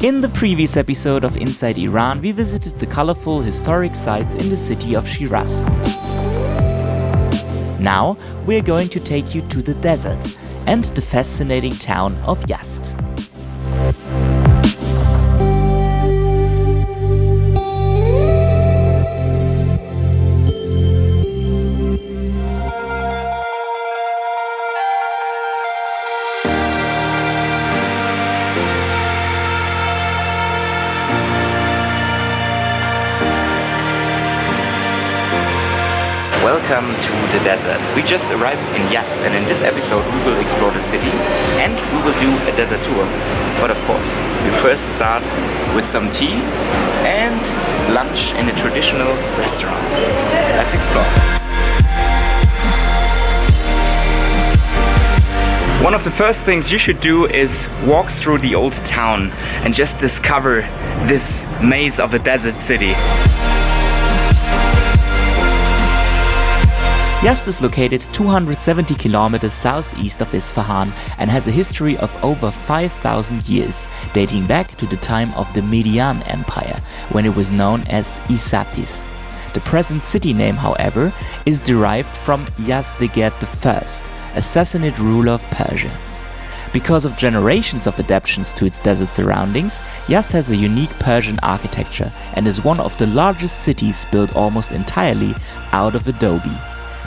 In the previous episode of Inside Iran, we visited the colorful historic sites in the city of Shiraz. Now, we're going to take you to the desert and the fascinating town of Yazd. Welcome to the desert. We just arrived in Yazd and in this episode we will explore the city and we will do a desert tour. But of course, we first start with some tea and lunch in a traditional restaurant. Let's explore. One of the first things you should do is walk through the old town and just discover this maze of a desert city. Yazd is located 270 kilometers southeast of Isfahan and has a history of over 5,000 years, dating back to the time of the Median Empire, when it was known as Isatis. The present city name, however, is derived from Yazdegerd I, a Sassanid ruler of Persia. Because of generations of adaptations to its desert surroundings, Yazd has a unique Persian architecture and is one of the largest cities built almost entirely out of adobe.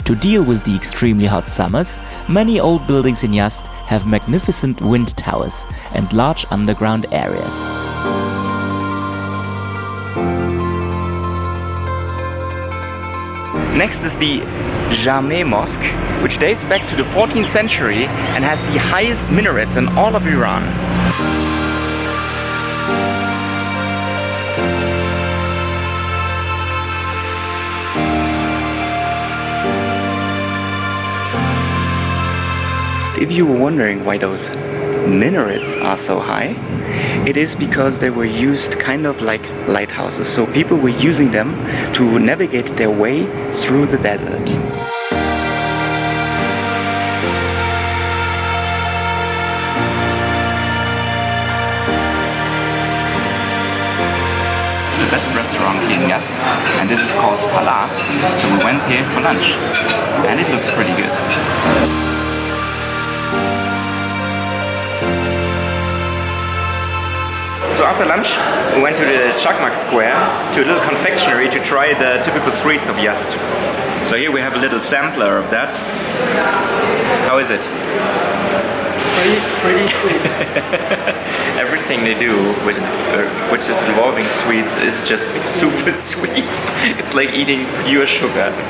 To deal with the extremely hot summers, many old buildings in Yazd have magnificent wind towers and large underground areas. Next is the Jame Mosque, which dates back to the 14th century and has the highest minarets in all of Iran. If you were wondering why those minarets are so high, it is because they were used kind of like lighthouses. So people were using them to navigate their way through the desert. It's the best restaurant here in Yazd and this is called Talah. So we went here for lunch and it looks pretty good. So after lunch, we went to the Chakmak Square to a little confectionery to try the typical sweets of Yazd. So here we have a little sampler of that. How is it? Pretty, pretty sweet. Everything they do, with, uh, which is involving sweets, is just super sweet. It's like eating pure sugar.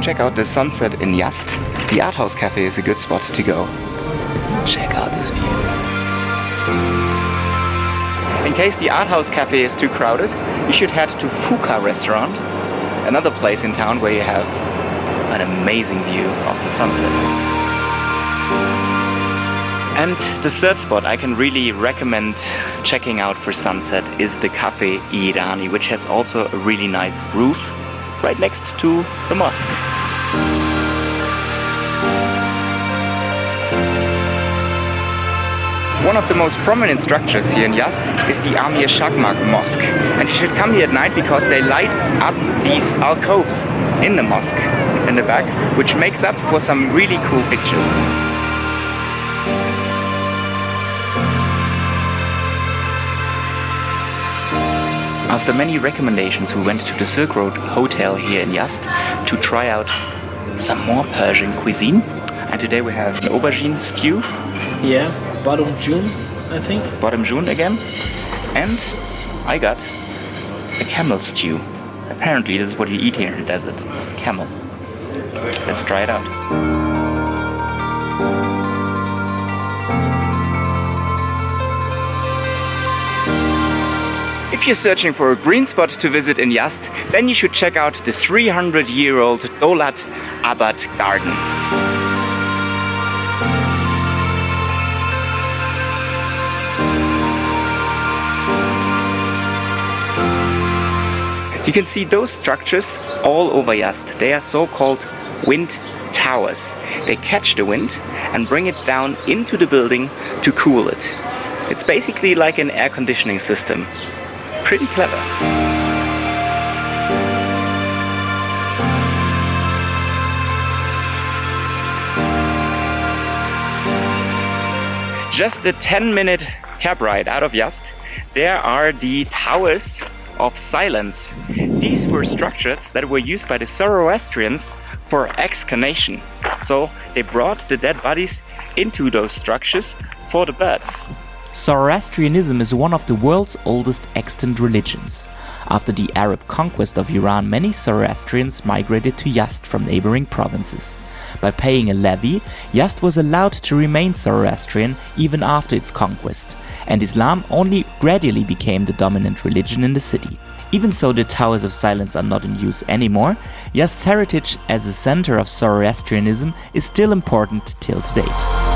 Check out the sunset in Yazd. The Art House Cafe is a good spot to go. Check out this view. In case the Art House Cafe is too crowded, you should head to Fuka Restaurant, another place in town where you have an amazing view of the sunset. And the third spot I can really recommend checking out for sunset is the Cafe Irani, which has also a really nice roof right next to the mosque. One of the most prominent structures here in Yazd is the Amir Chakmak Mosque. And you should come here at night because they light up these alcoves in the mosque in the back, which makes up for some really cool pictures. After many recommendations, we went to the Silk Road Hotel here in Yazd to try out some more Persian cuisine. And today we have an aubergine stew. Yeah, bademjan, I think. Bademjan again. And I got a camel stew. Apparently this is what you eat here in the desert. Camel. Let's try it out. If you're searching for a green spot to visit in Yazd, then you should check out the 300 year old Dolat Abad Garden. Can see those structures all over Yazd. They are so-called wind towers. They catch the wind and bring it down into the building to cool it. It's basically like an air conditioning system. Pretty clever. Just a 10 minute cab ride out of Yazd, there are the Towers of Silence. These were structures that were used by the Zoroastrians for excarnation. So they brought the dead bodies into those structures for the birds. Zoroastrianism is one of the world's oldest extant religions. After the Arab conquest of Iran, many Zoroastrians migrated to Yazd from neighboring provinces. By paying a levy, Yazd was allowed to remain Zoroastrian even after its conquest, and Islam only gradually became the dominant religion in the city. Even so the Towers of Silence are not in use anymore, Yazd's heritage as a center of Zoroastrianism is still important till to date.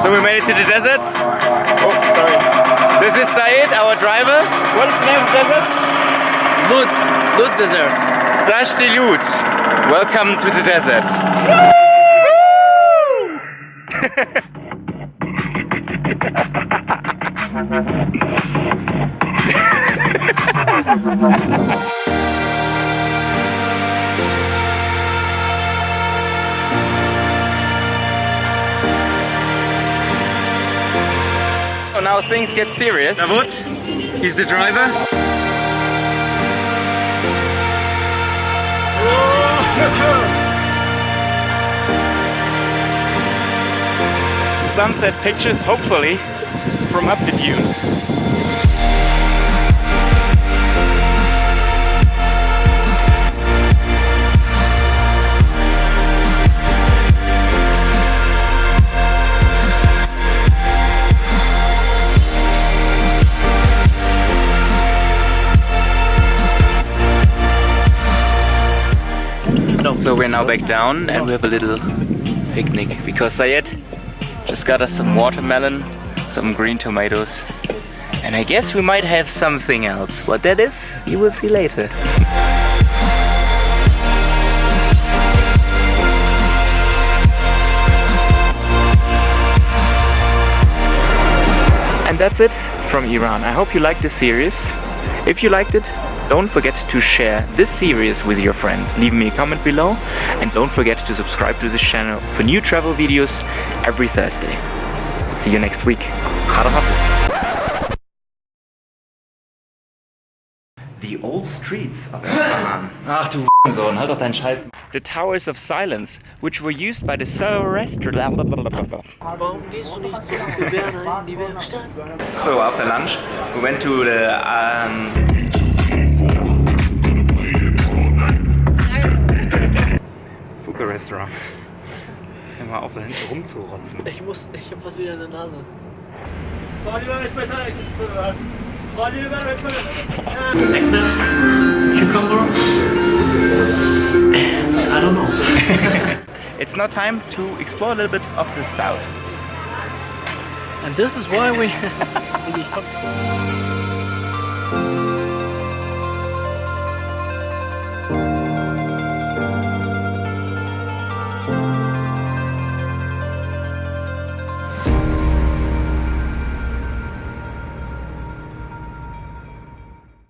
So we made it to the desert. Oh, sorry. This is Said, our driver. What is the name of the desert? Lut, Lut Desert. Dashti Lut. Welcome to the desert. So now things get serious. Davut, he's the driver. Sunset pictures, hopefully, from up the dune. So we're now back down and we have a little picnic because Sayed just got us some watermelon, some green tomatoes, and I guess we might have something else. What that is, you will see later. And that's it from Iran. I hope you liked this series. If you liked it, don't forget to share this series with your friend. Leave me a comment below and don't forget to subscribe to this channel for new travel videos every Thursday. See you next week. Khada Hafiz. The old streets of Isfahan. Ach du Sohn, halt doch deinen Scheiß. The Towers of Silence, which were used by the Zoroastrian. Warum gehst du nicht in die Werkstatt? So after lunch, we went to the um, Restaurant. Mal auf, da hinten rumzurotzen. Ich muss, ich hab was wieder in der Nase. Cucumber, and I don't know. It's now time to explore a little bit of the south. And this is why we.